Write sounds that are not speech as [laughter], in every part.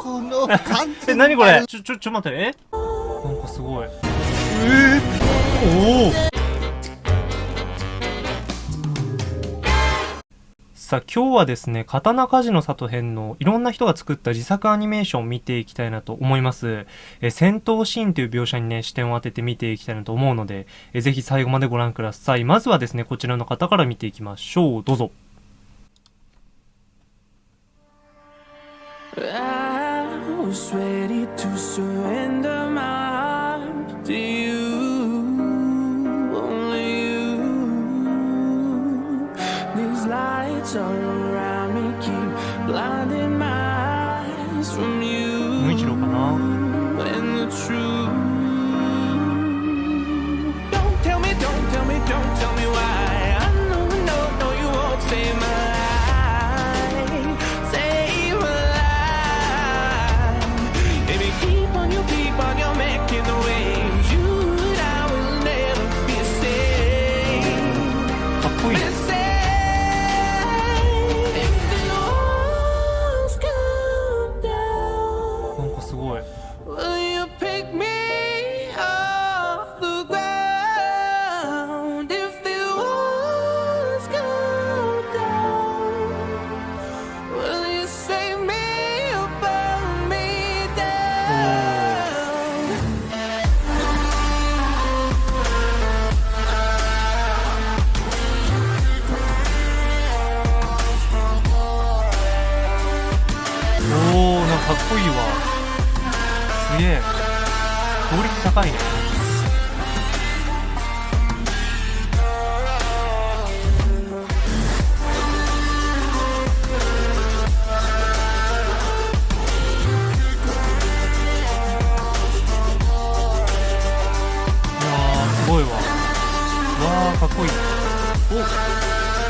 この完え、全なにこれ？ちょ、ちょ、ちょ、待って、え？なんかすごい。え？ー、おおさあ、今日はですね、刀鍛冶の里編のいろんな人が作った自作アニメーションを見ていきたいなと思います。え、戦闘シーンという描写にね、視点を当てて見ていきたいなと思うので、え、ぜひ最後までご覧ください。まずはですね、こちらの方から見ていきましょう。どうぞ。Ready to surrender my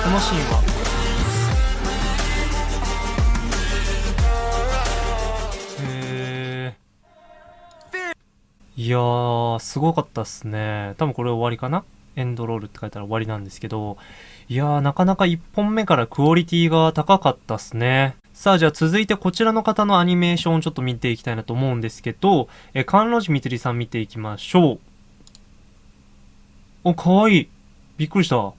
このシーンは。へーいやー、すごかったっすね。多分これ終わりかな？エンドロールって書いたら終わりなんですけど、いやー、なかなか1本目からクオリティが高かったっすね。さあ、じゃあ続いてこちらの方のアニメーションをちょっと見ていきたいなと思うんですけど、え、関路寺みつりさん見ていきましょう。お、かわいい。びっくりした。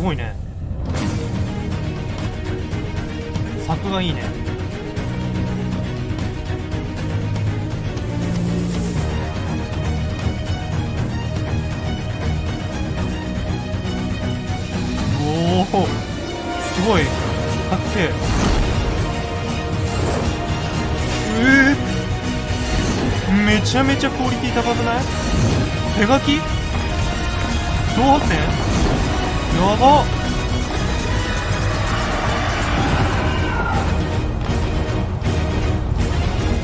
ごいね。作がいいね。おお、すごい。かっけえ。えー、めちゃめちゃクオリティ高くない？手書き？挑発点やば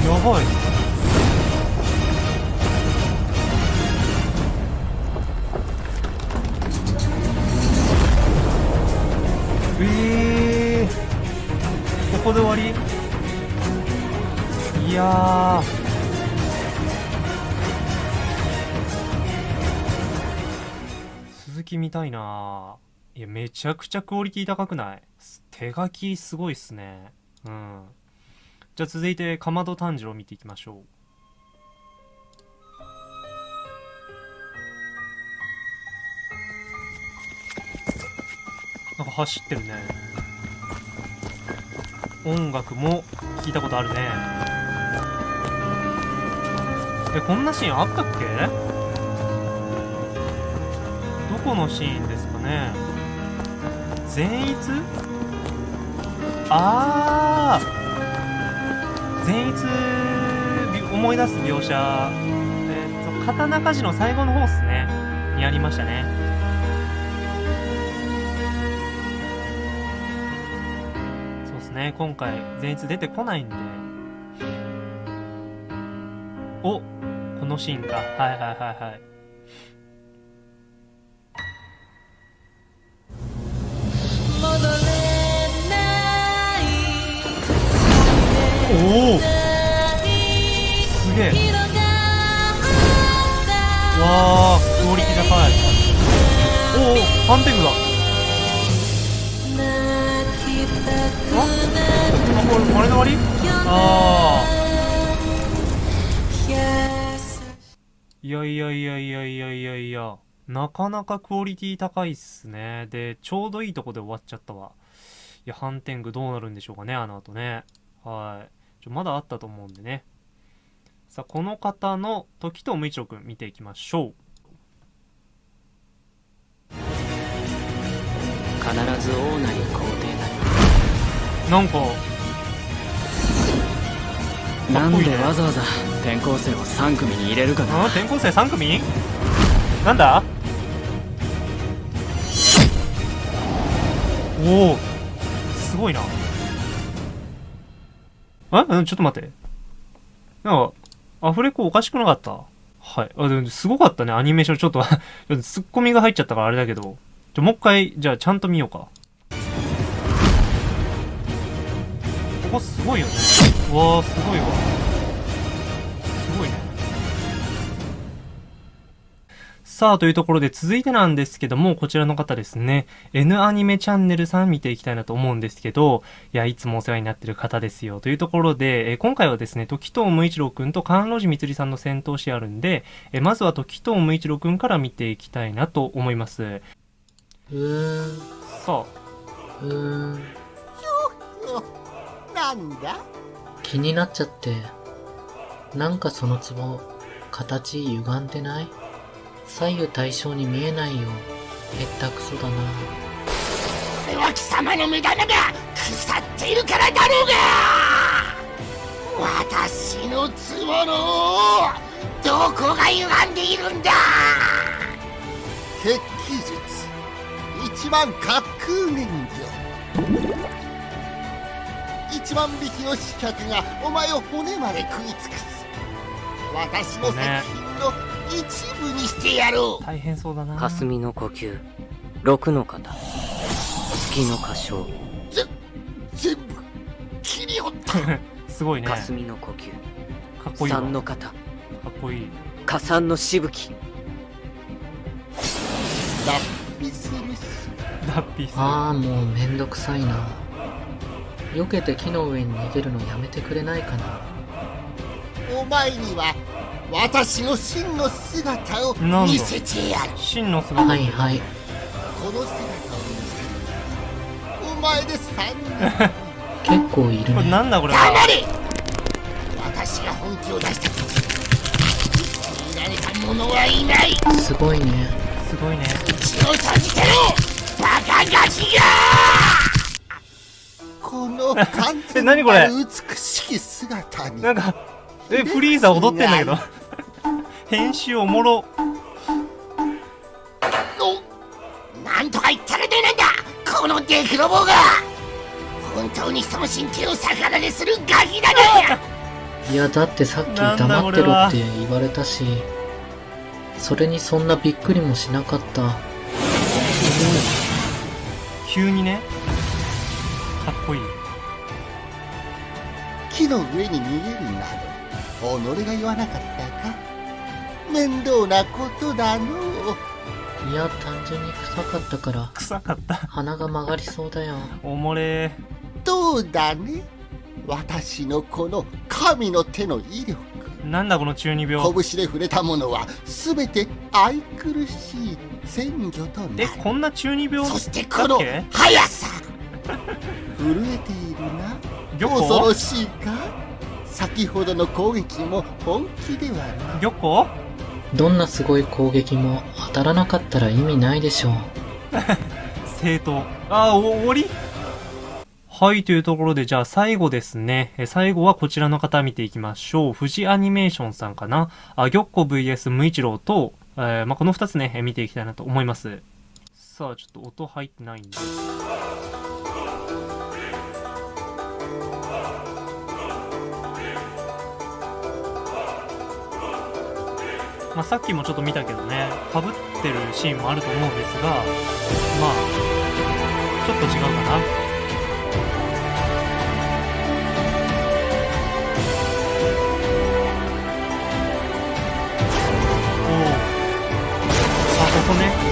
やばい。えー、ここで終わり？いやき見たいな。いやめちゃくちゃクオリティ高くない？手書きすごいっすね。うん。じゃあ続いてかまど炭治郎見ていきましょう。なんか走ってるね。音楽も聞いたことあるね。えこんなシーンあったっけ？このシーンですかね。善逸？ああ善逸思い出す描写。えっ、と刀鍛冶の最後の方っすね。にありましたね。そうっすね。今回善逸出てこないんで。おこのシーンか。はいはいはいはい。おおすげえ。わあクオリティ高い。おおハンペグだ。ああこれこれの終り？ああいやいやいやいやいやいやいや。なかなかクオリティ高いっすね。でちょうどいいとこで終わっちゃったわ。いや反転具どうなるんでしょうかねあの後ね。はい。ちょまだあったと思うんでね。さあこの方の時と無一郎くん見ていきましょう。必ず王なり皇帝なりなんかっこいいね。でわざわざ転校生を3組に入れるかなあ転校生3組？なんだ？おおすごいな。あちょっと待って。なんかアフレコおかしくなかった？はい。あでもすごかったねアニメーション。[laughs] ちょっとツッコミが入っちゃったからあれだけど。じゃもう一回じゃあちゃんと見ようか。ここすごいよね。わーすごいわ。さあ、というところで続いてなんですけども、こちらの方ですね、N アニメチャンネルさん見ていきたいなと思うんですけど、いや、いつもお世話になってる方ですよ。というところで、えー今回はですね、時藤無一郎くんと関路寺みつりさんの戦闘シーンあるんで、えーまずは時藤無一郎くんから見ていきたいなと思います。うーん、さうーん、なんだ？気になっちゃって。なんかその壺、形歪んでない？左右対称に見えないよ。へったくそだな。これは貴様の目玉が腐っているからだろうが！私の壺のどこが歪んでいるんだ？鉄器術。一万滑空燃料一万匹の刺客がお前を骨まで食い尽くす。私の作品の一部にしてやろうあ、大変そうだな。霞の呼吸六の型月の歌唱全部切り折った [laughs] すごいね。か霞の呼吸っこいいわ。三の型かっこいい。加算のしぶき脱皮するし脱皮する。あーもうめんどくさいな。避けて木の上に逃げるのやめてくれないかな。お前には私の真の姿を見せてやる真の姿？はいはい。この姿を見せるお前で三人 [laughs] 結構いるこれね。なんだこれ？は。黙れ私が本気を出した時見られた者はいないすごいね。すごいね。血を閉じてろバカガキがこの完 [laughs] え何これ？美しき姿になんか、え、フリーザ踊ってんだけど。編集おもろ。おなんとか言ったらどうなんだこのデクロボーが本当に人の神経を逆られするガキだな [laughs] いやだってさっき黙ってろって言われたし、それにそんなびっくりもしなかった。急にね。かっこいい。木の上に逃げるなど己が言わなかったか面倒なことだの。ういや、単純に臭かったから、臭かった。鼻が曲がりそうだよ。おもれ。どうだね？私のこの神の手の威力。なんだこの中二病。拳で触れたものは全て愛くるしい鮮魚となえ、るこんな中二病そしてこの速さ。[laughs] 震えているな。玉恐ろ子しいか？先ほどの攻撃も本気ではない。玉子？どんなすごい攻撃も当たらなかったら意味ないでしょう。[laughs] 正当。あー、お終わり？はい、というところで、じゃあ最後ですね。え最後はこちらの方見ていきましょう。富士アニメーションさんかな？あ、玉子 VS 無一郎と、えーまあ、この二つね、見ていきたいなと思います。さあ、ちょっと音入ってないんで。まあ、さっきもちょっと見たけどね、かぶってるシーンもあると思うんですが、まあ、ちょっと違うかな。おお。あ、ここね。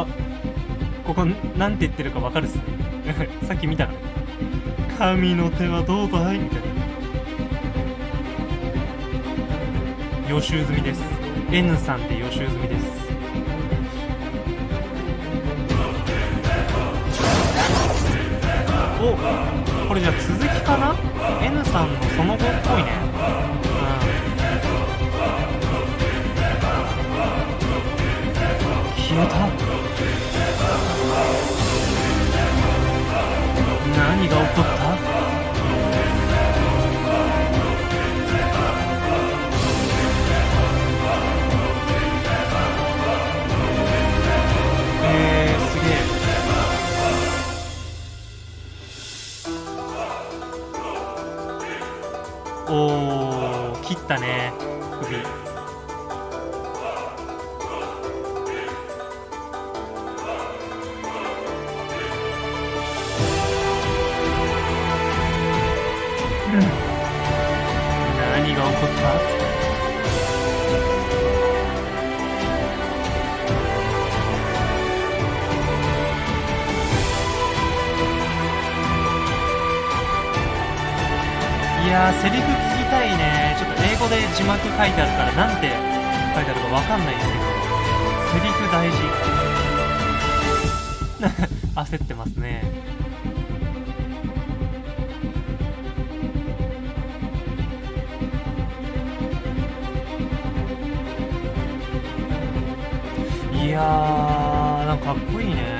あこれなんて言ってるかわかるっすね。[laughs] さっき見たから神の手はどうだいみたいな。予習済みです。N さんって予習済みです。おこれじゃあ続きかな？N さんのその後っぽいね。うん消えた。書いてあるからなんて書いてあるかわかんないんですけどセリフ大事。[laughs] 焦ってますね。いやーなんかかっこいいね。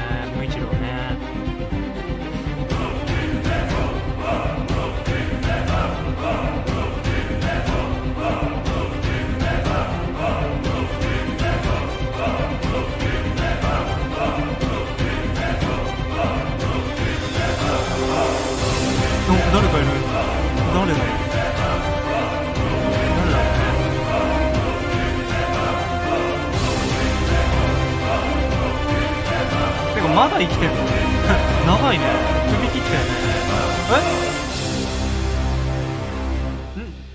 生きてん。の [laughs] 長いね。首切ったよね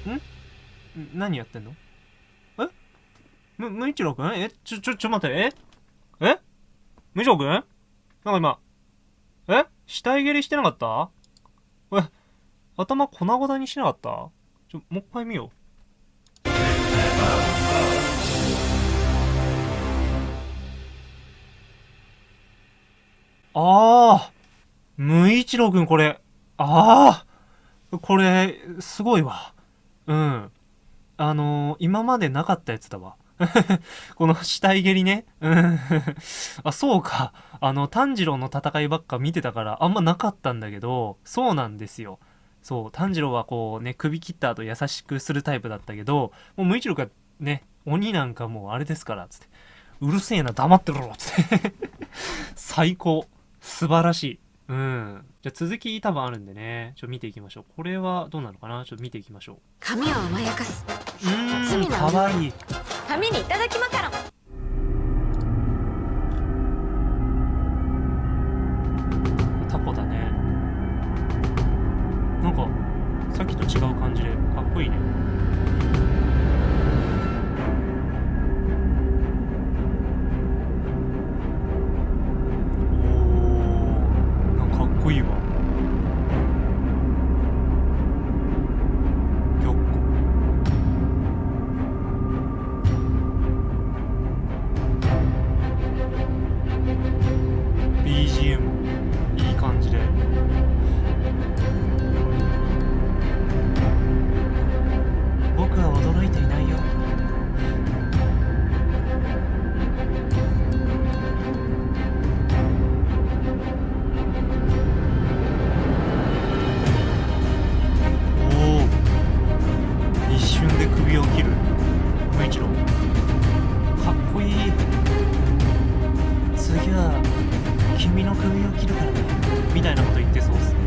え？ん？ん？何やってんの？え？む、むいちろくん？え？ちょ、ちょ、ちょ待って、え？え？むいちろくん？なんか今、え？死体蹴りしてなかった？え？頭粉々にしなかった？ちょ、もう一回見よう。ああ無一郎くんこれ、ああこれ、すごいわ。うん。あのー今までなかったやつだわ。[laughs] この死体蹴りね。うん。あ、そうか。あの、炭治郎の戦いばっか見てたから、あんまなかったんだけど、そうなんですよ。そう、炭治郎はこうね、首切った後優しくするタイプだったけど、もう無一郎がね、鬼なんかもうあれですから、つって。うるせえな、黙ってろつって。[laughs] 最高。素晴らしい。うん。じゃあ続き多分あるんでね、ちょっと見ていきましょう。これはどうなのかな？ちょっと見ていきましょう。髪を甘やかすうーん、かわいい。髪にいただきマカロン首を切るからね。みたいなこと言ってそうっすね。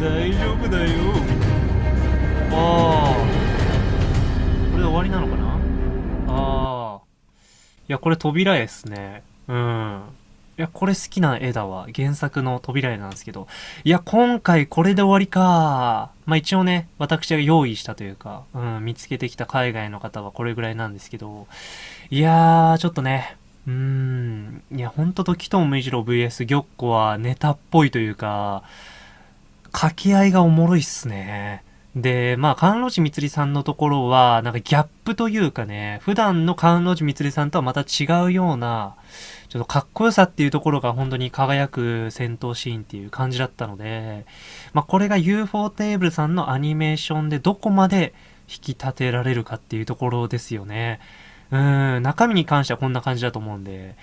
大丈夫だよ。ああこれで終わりなのかな？ああいやこれ扉絵っすね。うん。いや、これ好きな絵だわ。原作の扉絵なんですけど。いや、今回これで終わりか。まあ一応ね、私が用意したというか、うん、見つけてきた海外の方はこれぐらいなんですけど、いやー、ちょっとね、うーん、いや、ほんと時藤無一郎 VS 玉子はネタっぽいというか、掛け合いがおもろいっすね。で、まあ、関路寺みつりさんのところは、なんかギャップというかね、普段の関路寺みつりさんとはまた違うような、ちょっとかっこよさっていうところが本当に輝く戦闘シーンっていう感じだったので、まあ、これが UFO テーブルさんのアニメーションでどこまで引き立てられるかっていうところですよね。うん、中身に関してはこんな感じだと思うんで。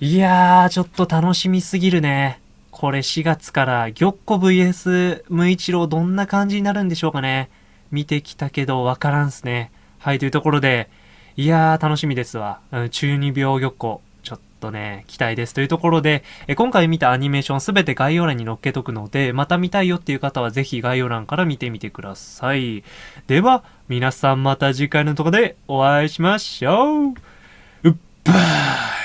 いやー、ちょっと楽しみすぎるね。これ4月から玉子 VS 無一郎どんな感じになるんでしょうかね。見てきたけどわからんすね。はい、というところで、いやー、楽しみですわ。うん中二病玉子。ちょっとね、期待です。というところで、え今回見たアニメーションすべて概要欄に載っけとくので、また見たいよっていう方はぜひ概要欄から見てみてください。では、皆さんまた次回のとこでお会いしましょう。うっばー